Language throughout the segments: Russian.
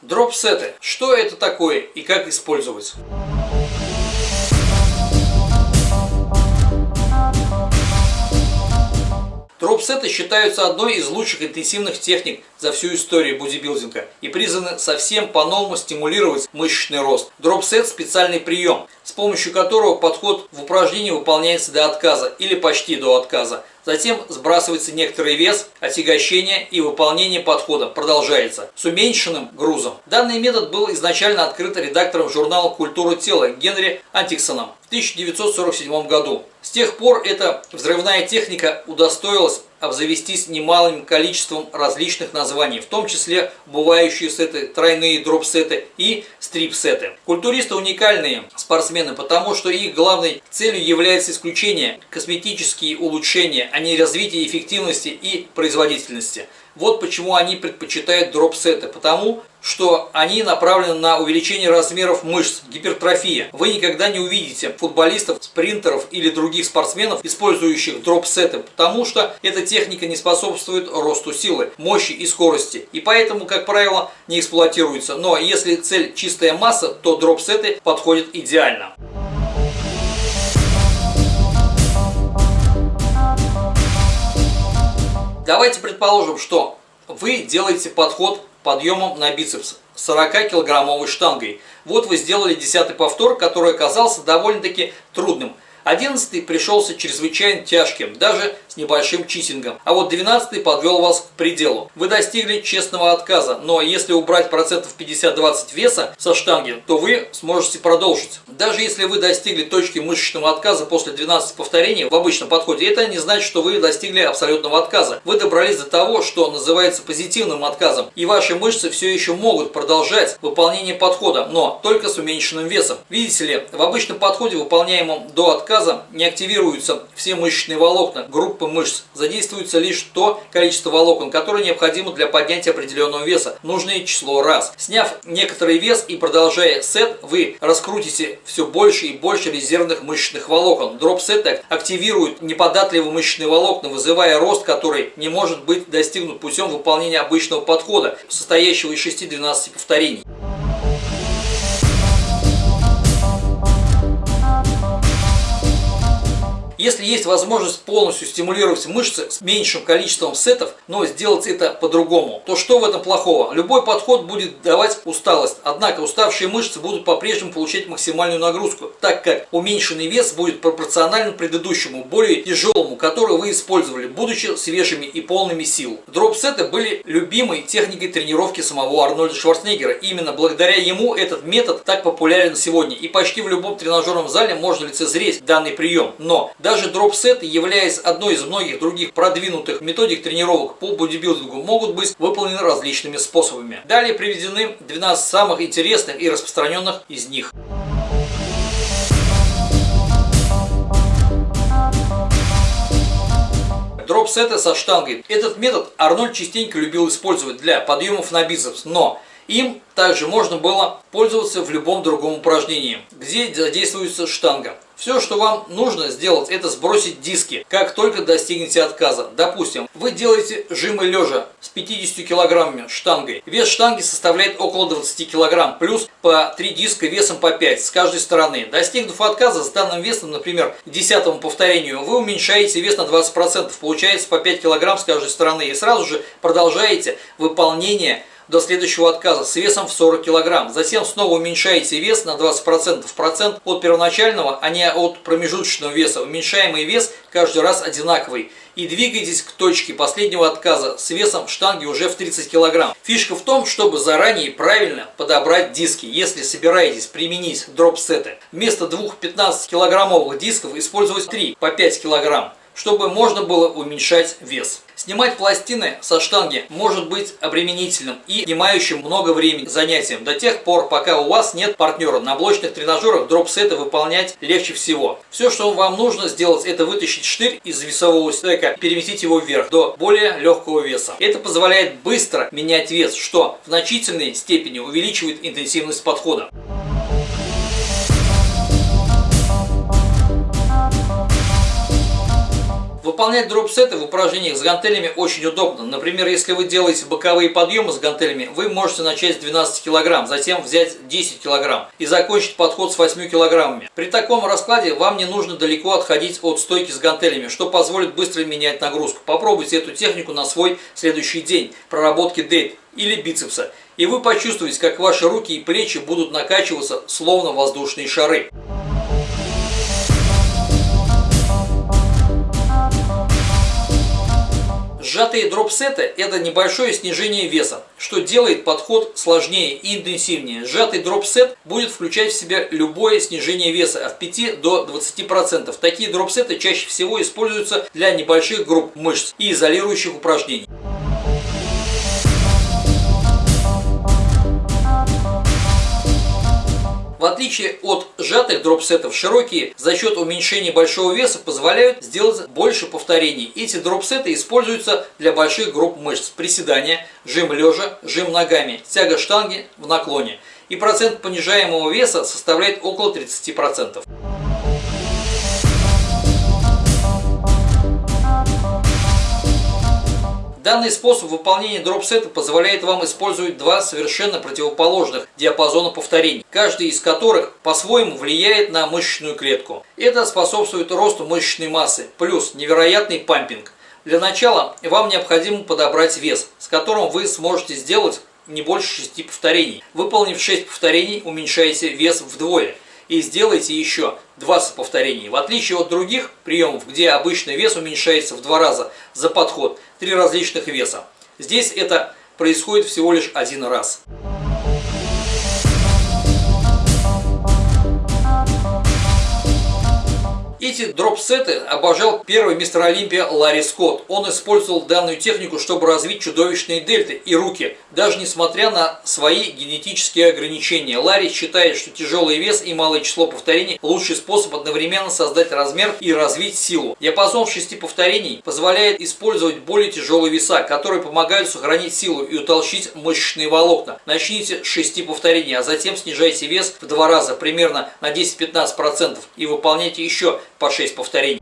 Дропсеты. Что это такое и как использовать? Дропсеты считаются одной из лучших интенсивных техник за всю историю бодибилдинга и призваны совсем по-новому стимулировать мышечный рост. Дропсет – специальный прием, с помощью которого подход в упражнении выполняется до отказа или почти до отказа. Затем сбрасывается некоторый вес, отягощение и выполнение подхода продолжается с уменьшенным грузом. Данный метод был изначально открыт редактором журнала «Культура тела» Генри Аткинсоном 1947 году. С тех пор эта взрывная техника удостоилась обзавестись немалым количеством различных названий, в том числе бывающие сеты, тройные дроп-сеты и стрип-сеты. Культуристы уникальные спортсмены, потому что их главной целью является исключение косметические улучшения, а не развитие эффективности и производительности. Вот почему они предпочитают дроп-сеты, потому что они направлены на увеличение размеров мышц, гипертрофия. Вы никогда не увидите футболистов, спринтеров или других спортсменов, использующих дроп-сеты, потому что эта техника не способствует росту силы, мощи и скорости. И поэтому, как правило, не эксплуатируется. Но если цель чистая масса, то дроп-сеты подходят идеально. Давайте предположим, что вы делаете подход подъемом на бицепс 40-килограммовой штангой. Вот вы сделали десятый повтор, который оказался довольно-таки трудным. Одиннадцатый пришелся чрезвычайно тяжким, даже с небольшим читингом. А вот двенадцатый подвел вас к пределу. Вы достигли честного отказа, но если убрать процентов 50-20 веса со штанги, то вы сможете продолжить. Даже если вы достигли точки мышечного отказа после 12 повторений в обычном подходе, это не значит, что вы достигли абсолютного отказа. Вы добрались до того, что называется позитивным отказом, и ваши мышцы все еще могут продолжать выполнение подхода, но только с уменьшенным весом. Видите ли, в обычном подходе, выполняемом до отказа, отказа не активируются все мышечные волокна группы мышц, задействуется лишь то количество волокон, которое необходимо для поднятия определенного веса, нужное число раз. Сняв некоторый вес и продолжая сет, вы раскрутите все больше и больше резервных мышечных волокон. Дроп-сет активирует неподатливые мышечные волокна, вызывая рост, который не может быть достигнут путем выполнения обычного подхода, состоящего из 6-12 повторений. Если есть возможность полностью стимулировать мышцы с меньшим количеством сетов, но сделать это по-другому, то что в этом плохого? Любой подход будет давать усталость, однако уставшие мышцы будут по-прежнему получать максимальную нагрузку, так как уменьшенный вес будет пропорционален предыдущему, более тяжелому, который вы использовали, будучи свежими и полными сил. Дроп-сеты были любимой техникой тренировки самого Арнольда Шварценеггера. Именно благодаря ему этот метод так популярен сегодня, и почти в любом тренажерном зале можно лицезреть данный прием. Но даже дропсеты, являясь одной из многих других продвинутых методик тренировок по бодибилдингу, могут быть выполнены различными способами. Далее приведены 12 самых интересных и распространенных из них. Дропсеты со штангой. Этот метод Арнольд частенько любил использовать для подъемов на бицепс, но им также можно было пользоваться в любом другом упражнении, где задействуется штанга. Все, что вам нужно сделать, это сбросить диски, как только достигнете отказа. Допустим, вы делаете жимы лежа с 50 килограммами штангой. Вес штанги составляет около 20 килограмм, плюс по 3 диска весом по 5 с каждой стороны. Достигнув отказа с данным весом, например, к 10 повторению, вы уменьшаете вес на 20%, получается по 5 килограмм с каждой стороны. И сразу же продолжаете выполнение до следующего отказа с весом в 40 кг. Затем снова уменьшаете вес на 20%, процент от первоначального, а не от промежуточного веса. Уменьшаемый вес каждый раз одинаковый. И двигайтесь к точке последнего отказа с весом штанги уже в 30 кг. Фишка в том, чтобы заранее правильно подобрать диски, если собираетесь применить дроп-сеты. Вместо двух 15-килограммовых дисков использовать 3 по 5 кг чтобы можно было уменьшать вес. Снимать пластины со штанги может быть обременительным и занимающим много времени занятием до тех пор, пока у вас нет партнера. На блочных тренажерах дроп-сеты выполнять легче всего. Все, что вам нужно сделать, это вытащить штырь из весового стека, переместить его вверх до более легкого веса. Это позволяет быстро менять вес, что в значительной степени увеличивает интенсивность подхода. Выполнять дропсеты в упражнениях с гантелями очень удобно. Например, если вы делаете боковые подъемы с гантелями, вы можете начать с 12 кг, затем взять 10 кг и закончить подход с 8 кг. При таком раскладе вам не нужно далеко отходить от стойки с гантелями, что позволит быстро менять нагрузку. Попробуйте эту технику на свой следующий день проработки дельт или бицепса, и вы почувствуете, как ваши руки и плечи будут накачиваться словно воздушные шары. Сжатые дропсеты – это небольшое снижение веса, что делает подход сложнее и интенсивнее. Сжатый дропсет будет включать в себя любое снижение веса от 5 до 20%. Такие дропсеты чаще всего используются для небольших групп мышц и изолирующих упражнений. Отличие от сжатых дропсетов, широкие за счет уменьшения большого веса позволяют сделать больше повторений. Эти дропсеты используются для больших групп мышц. Приседания, жим лежа, жим ногами, тяга штанги в наклоне. И процент понижаемого веса составляет около 30%. Данный способ выполнения дропсета позволяет вам использовать два совершенно противоположных диапазона повторений, каждый из которых по-своему влияет на мышечную клетку. Это способствует росту мышечной массы, плюс невероятный пампинг. Для начала вам необходимо подобрать вес, с которым вы сможете сделать не больше 6 повторений. Выполнив 6 повторений, уменьшаете вес вдвое – и сделайте еще 20 повторений. В отличие от других приемов, где обычный вес уменьшается в два раза за подход, три различных веса. Здесь это происходит всего лишь один раз. Эти дроп-сеты обожал первый мистер Олимпия Ларри Скотт. Он использовал данную технику, чтобы развить чудовищные дельты и руки, даже несмотря на свои генетические ограничения. Ларри считает, что тяжелый вес и малое число повторений – лучший способ одновременно создать размер и развить силу. Диапазон в 6 повторений позволяет использовать более тяжелые веса, которые помогают сохранить силу и утолщить мышечные волокна. Начните с 6 повторений, а затем снижайте вес в два раза, примерно на 10-15% и выполняйте еще по 6 повторений.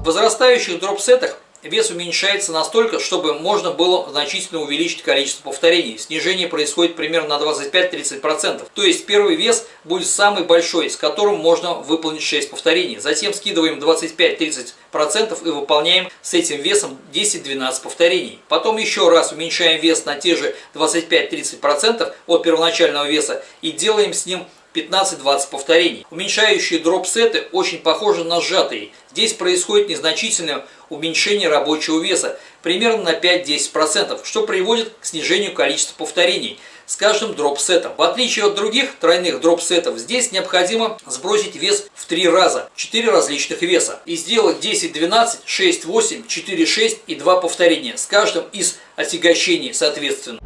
В возрастающих дропсетах вес уменьшается настолько, чтобы можно было значительно увеличить количество повторений. Снижение происходит примерно на 25-30%. То есть первый вес будет самый большой, с которым можно выполнить 6 повторений. Затем скидываем 25-30% и выполняем с этим весом 10-12 повторений. Потом еще раз уменьшаем вес на те же 25-30% от первоначального веса и делаем с ним 15-20 повторений. Уменьшающие дроп-сеты очень похожи на сжатые. Здесь происходит незначительное уменьшение рабочего веса, примерно на 5-10%, что приводит к снижению количества повторений с каждым дроп-сетом. В отличие от других тройных дроп-сетов, здесь необходимо сбросить вес в 3 раза, 4 различных веса, и сделать 10-12, 6-8, 4-6 и 2 повторения с каждым из отягощений соответственно.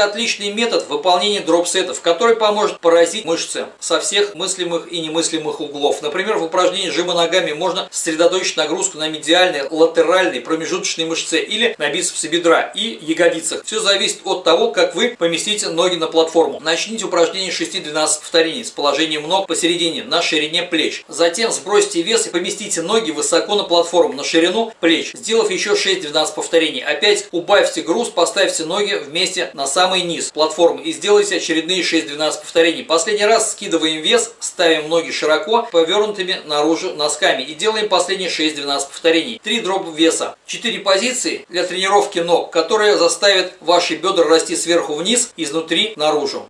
Это отличный метод выполнения дропсетов, который поможет поразить мышцы со всех мыслимых и немыслимых углов. Например, в упражнении жима ногами можно сосредоточить нагрузку на медиальной, латеральной, промежуточной мышце или на бицепсе бедра и ягодицах. Все зависит от того, как вы поместите ноги на платформу. Начните упражнение 6-12 повторений с положением ног посередине, на ширине плеч. Затем сбросьте вес и поместите ноги высоко на платформу, на ширину плеч. Сделав еще 6-12 повторений, опять убавьте груз, поставьте ноги вместе на самый низ платформы и сделайте очередные 6-12 повторений. Последний раз скидываем вес, ставим ноги широко, повернутыми наружу носками и делаем последние 6-12 повторений. 3 дроба веса. 4 позиции для тренировки ног, которые заставят ваши бедра расти сверху вниз, изнутри наружу.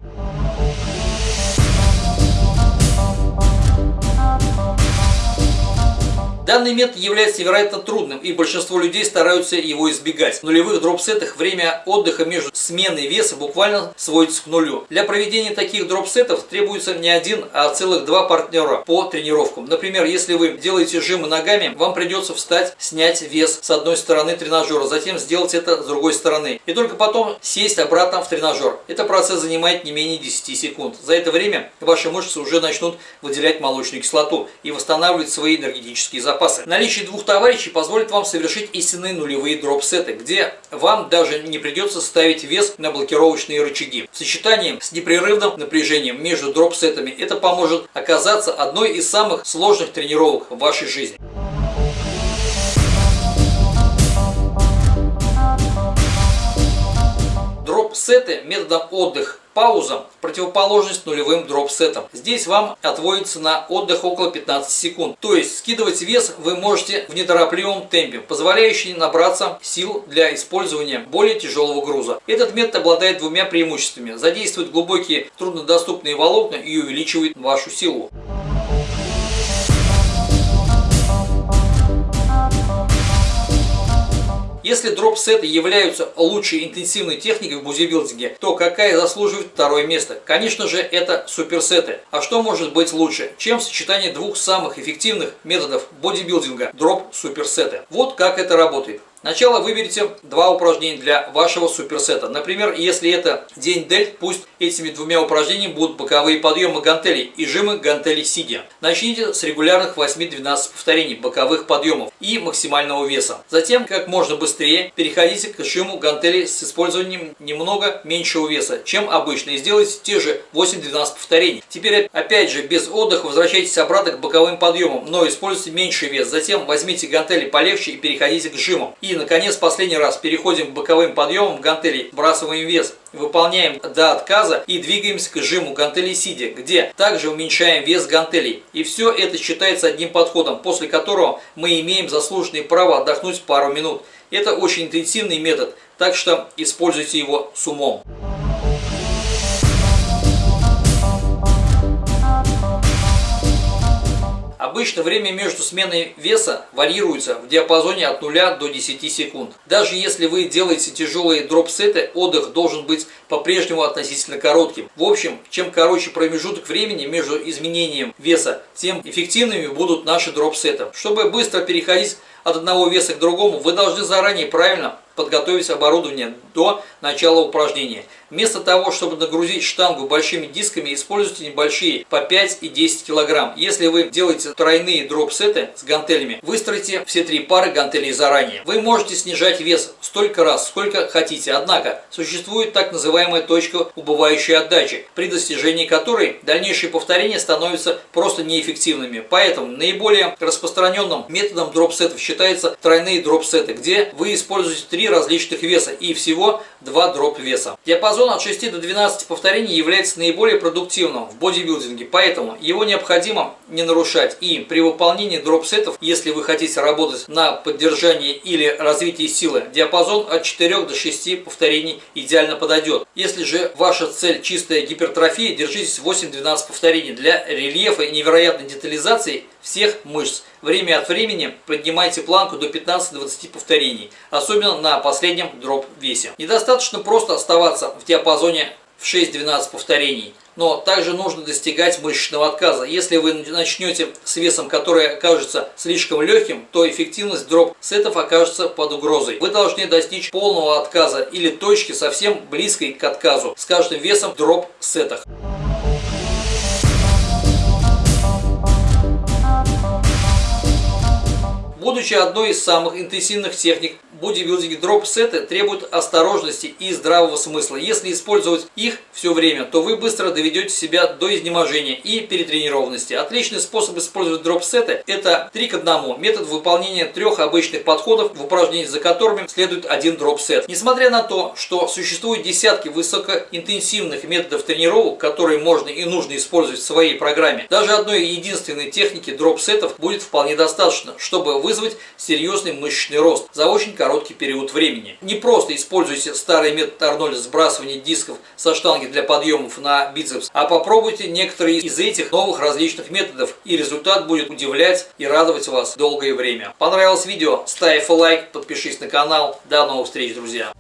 Данный метод является невероятно трудным, и большинство людей стараются его избегать. В нулевых дропсетах время отдыха между сменой веса буквально сводится к нулю. Для проведения таких дропсетов требуется не один, а целых два партнера по тренировкам. Например, если вы делаете жимы ногами, вам придется встать, снять вес с одной стороны тренажера, затем сделать это с другой стороны. И только потом сесть обратно в тренажер. Этот процесс занимает не менее 10 секунд. За это время ваши мышцы уже начнут выделять молочную кислоту и восстанавливать свои энергетические запасы запасы. Наличие двух товарищей позволит вам совершить истинные нулевые дроп-сеты, где вам даже не придется ставить вес на блокировочные рычаги. В сочетании с непрерывным напряжением между дроп-сетами это поможет оказаться одной из самых сложных тренировок в вашей жизни. Дроп-сеты методом отдых пауза – противоположность нулевым дроп-сетам. Здесь вам отводится на отдых около 15 секунд. То есть скидывать вес вы можете в неторопливом темпе, позволяющий набраться сил для использования более тяжелого груза. Этот метод обладает двумя преимуществами. Задействует глубокие труднодоступные волокна и увеличивает вашу силу. Если дроп-сеты являются лучшей интенсивной техникой в бодибилдинге, то какая заслуживает второе место? Конечно же, это суперсеты. А что может быть лучше, чем сочетание двух самых эффективных методов бодибилдинга – дроп-суперсеты? Вот как это работает. Сначала выберите два упражнения для вашего суперсета. Например, если это день дельт, пусть этими двумя упражнениями будут боковые подъемы гантелей и жимы гантелей сидя. Начните с регулярных 8-12 повторений боковых подъемов и максимального веса. Затем, как можно быстрее, переходите к жиму гантелей с использованием немного меньшего веса, чем обычно, и сделайте те же 8-12 повторений. Теперь, опять же, без отдыха возвращайтесь обратно к боковым подъемам, но используйте меньший вес. Затем возьмите гантели полегче и переходите к жимам. И, наконец, последний раз переходим к боковым подъемам гантелей, вбрасываем вес, выполняем до отказа и двигаемся к жиму гантелей сидя, где также уменьшаем вес гантелей. И все это считается одним подходом, после которого мы имеем заслуженное право отдохнуть пару минут. Это очень интенсивный метод, так что используйте его с умом. Обычно время между сменой веса варьируется в диапазоне от 0 до 10 секунд. Даже если вы делаете тяжелые дроп-сеты, отдых должен быть по-прежнему относительно коротким. В общем, чем короче промежуток времени между изменением веса, тем эффективными будут наши дроп-сеты. Чтобы быстро переходить от одного веса к другому, вы должны заранее правильно подготовить оборудование до начала упражнения. Вместо того, чтобы нагрузить штангу большими дисками, используйте небольшие по 5 и 10 кг. Если вы делаете тройные дроп-сеты с гантелями, выстройте все три пары гантелей заранее. Вы можете снижать вес столько раз, сколько хотите. Однако, существует так называемая точка убывающей отдачи, при достижении которой дальнейшие повторения становятся просто неэффективными. Поэтому наиболее распространенным методом дроп-сетов считается тройные дроп-сеты, где вы используете три различных веса и всего два дроп-веса. Диапазон Диапазон от 6 до 12 повторений является наиболее продуктивным в бодибилдинге, поэтому его необходимо не нарушать. И при выполнении дроп-сетов, если вы хотите работать на поддержании или развитии силы, диапазон от 4 до 6 повторений идеально подойдет. Если же ваша цель чистая гипертрофия, держитесь 8-12 повторений для рельефа и невероятной детализации всех мышц. Время от времени поднимайте планку до 15-20 повторений, особенно на последнем дроп-весе. Недостаточно просто оставаться в диапазоне в 6-12 повторений, но также нужно достигать мышечного отказа. Если вы начнете с весом, который окажется слишком легким, то эффективность дроп-сетов окажется под угрозой. Вы должны достичь полного отказа или точки совсем близкой к отказу с каждым весом в дроп-сетах. Будучи одной из самых интенсивных техник бодибилдинге дроп-сеты требуют осторожности и здравого смысла. Если использовать их все время, то вы быстро доведете себя до изнеможения и перетренированности. Отличный способ использовать дроп-сеты – это 3 к 1. Метод выполнения трех обычных подходов, в упражнении за которыми следует один дроп-сет. Несмотря на то, что существуют десятки высокоинтенсивных методов тренировок, которые можно и нужно использовать в своей программе, даже одной единственной техники дроп-сетов будет вполне достаточно, чтобы вызвать серьезный мышечный рост за очень короткий короткий период времени. Не просто используйте старый метод Арнольда сбрасывания дисков со штанги для подъемов на бицепс, а попробуйте некоторые из этих новых различных методов, и результат будет удивлять и радовать вас долгое время. Понравилось видео? Ставь лайк, подпишись на канал. До новых встреч, друзья!